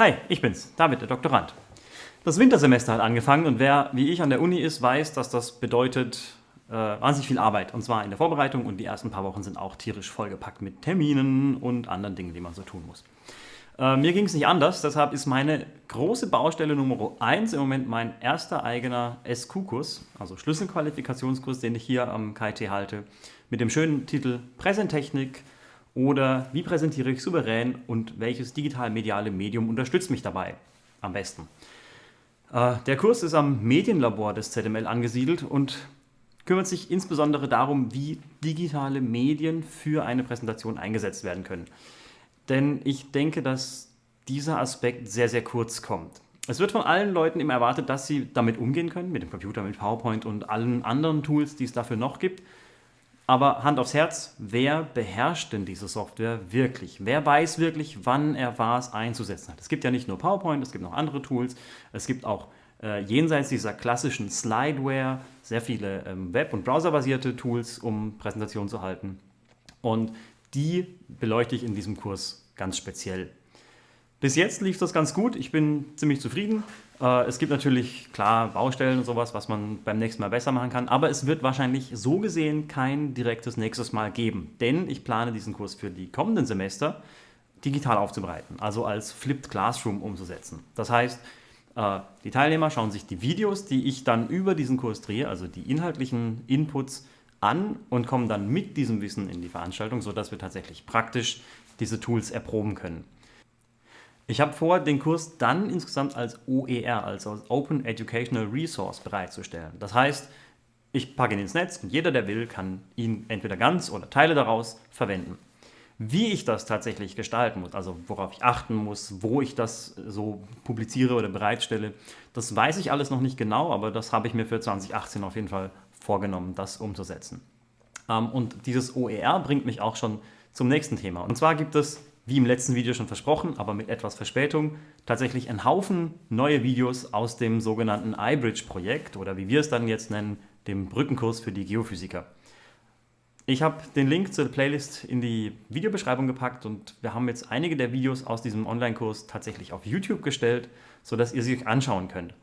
Hi, ich bin's, David, der Doktorand. Das Wintersemester hat angefangen und wer wie ich an der Uni ist, weiß, dass das bedeutet äh, wahnsinnig viel Arbeit. Und zwar in der Vorbereitung und die ersten paar Wochen sind auch tierisch vollgepackt mit Terminen und anderen Dingen, die man so tun muss. Äh, mir ging es nicht anders, deshalb ist meine große Baustelle Nummer 1 im Moment mein erster eigener SQ-Kurs, also Schlüsselqualifikationskurs, den ich hier am KIT halte, mit dem schönen Titel Präsentechnik – oder wie präsentiere ich souverän und welches digital-mediale Medium unterstützt mich dabei am besten? Äh, der Kurs ist am Medienlabor des ZML angesiedelt und kümmert sich insbesondere darum, wie digitale Medien für eine Präsentation eingesetzt werden können. Denn ich denke, dass dieser Aspekt sehr, sehr kurz kommt. Es wird von allen Leuten immer erwartet, dass sie damit umgehen können, mit dem Computer, mit PowerPoint und allen anderen Tools, die es dafür noch gibt. Aber Hand aufs Herz, wer beherrscht denn diese Software wirklich? Wer weiß wirklich, wann er was einzusetzen hat? Es gibt ja nicht nur PowerPoint, es gibt noch andere Tools. Es gibt auch äh, jenseits dieser klassischen Slideware sehr viele ähm, Web- und Browserbasierte Tools, um Präsentationen zu halten. Und die beleuchte ich in diesem Kurs ganz speziell. Bis jetzt lief das ganz gut, ich bin ziemlich zufrieden. Äh, es gibt natürlich, klar, Baustellen und sowas, was man beim nächsten Mal besser machen kann, aber es wird wahrscheinlich so gesehen kein direktes nächstes Mal geben, denn ich plane diesen Kurs für die kommenden Semester digital aufzubereiten, also als Flipped Classroom umzusetzen. Das heißt, äh, die Teilnehmer schauen sich die Videos, die ich dann über diesen Kurs drehe, also die inhaltlichen Inputs, an und kommen dann mit diesem Wissen in die Veranstaltung, sodass wir tatsächlich praktisch diese Tools erproben können. Ich habe vor, den Kurs dann insgesamt als OER, also als Open Educational Resource bereitzustellen. Das heißt, ich packe ihn ins Netz und jeder, der will, kann ihn entweder ganz oder Teile daraus verwenden. Wie ich das tatsächlich gestalten muss, also worauf ich achten muss, wo ich das so publiziere oder bereitstelle, das weiß ich alles noch nicht genau, aber das habe ich mir für 2018 auf jeden Fall vorgenommen, das umzusetzen. Ähm, und dieses OER bringt mich auch schon zum nächsten Thema. Und zwar gibt es wie im letzten Video schon versprochen, aber mit etwas Verspätung, tatsächlich ein Haufen neue Videos aus dem sogenannten iBridge-Projekt oder wie wir es dann jetzt nennen, dem Brückenkurs für die Geophysiker. Ich habe den Link zur Playlist in die Videobeschreibung gepackt und wir haben jetzt einige der Videos aus diesem Online-Kurs tatsächlich auf YouTube gestellt, sodass ihr sie euch anschauen könnt.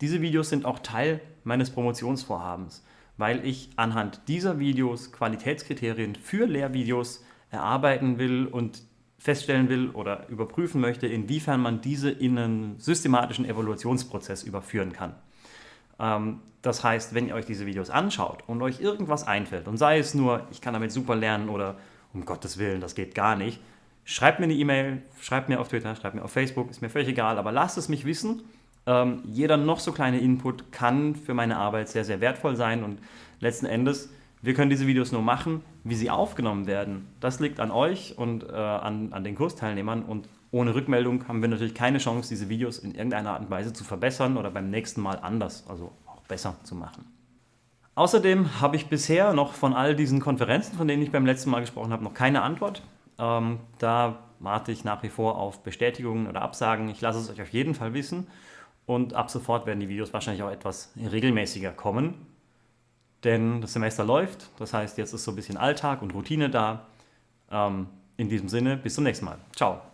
Diese Videos sind auch Teil meines Promotionsvorhabens, weil ich anhand dieser Videos Qualitätskriterien für Lehrvideos erarbeiten will und feststellen will oder überprüfen möchte, inwiefern man diese in einen systematischen Evaluationsprozess überführen kann. Ähm, das heißt, wenn ihr euch diese Videos anschaut und euch irgendwas einfällt und sei es nur, ich kann damit super lernen oder um Gottes Willen, das geht gar nicht, schreibt mir eine E-Mail, schreibt mir auf Twitter, schreibt mir auf Facebook, ist mir völlig egal, aber lasst es mich wissen. Ähm, jeder noch so kleine Input kann für meine Arbeit sehr, sehr wertvoll sein und letzten Endes wir können diese Videos nur machen, wie sie aufgenommen werden. Das liegt an euch und äh, an, an den Kursteilnehmern und ohne Rückmeldung haben wir natürlich keine Chance, diese Videos in irgendeiner Art und Weise zu verbessern oder beim nächsten Mal anders, also auch besser zu machen. Außerdem habe ich bisher noch von all diesen Konferenzen, von denen ich beim letzten Mal gesprochen habe, noch keine Antwort. Ähm, da warte ich nach wie vor auf Bestätigungen oder Absagen. Ich lasse es euch auf jeden Fall wissen und ab sofort werden die Videos wahrscheinlich auch etwas regelmäßiger kommen denn das Semester läuft. Das heißt, jetzt ist so ein bisschen Alltag und Routine da. Ähm, in diesem Sinne, bis zum nächsten Mal. Ciao.